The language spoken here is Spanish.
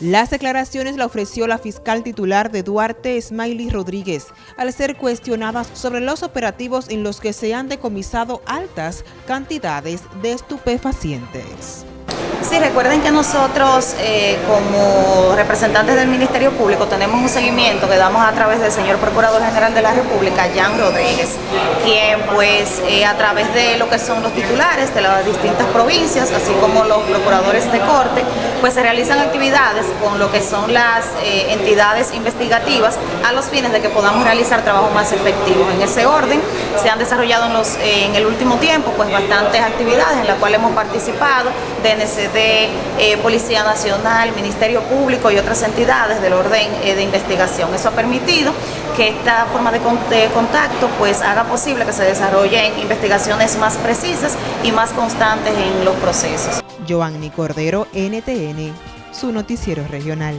Las declaraciones la ofreció la fiscal titular de Duarte, Smiley Rodríguez, al ser cuestionada sobre los operativos en los que se han decomisado altas cantidades de estupefacientes. Sí, recuerden que nosotros eh, como representantes del Ministerio Público tenemos un seguimiento que damos a través del señor Procurador General de la República, Jan Rodríguez, quien pues eh, a través de lo que son los titulares de las distintas provincias, así como los procuradores de corte, pues se realizan actividades con lo que son las eh, entidades investigativas a los fines de que podamos realizar trabajo más efectivo. En ese orden se han desarrollado en, los, en el último tiempo pues bastantes actividades en las cuales hemos participado, DNCD, eh, Policía Nacional, Ministerio Público y otras entidades del orden eh, de investigación. Eso ha permitido que esta forma de, contacto pues haga posible que se desarrollen investigaciones más precisas y más constantes en los procesos. Joanny Cordero, NTN, su noticiero regional.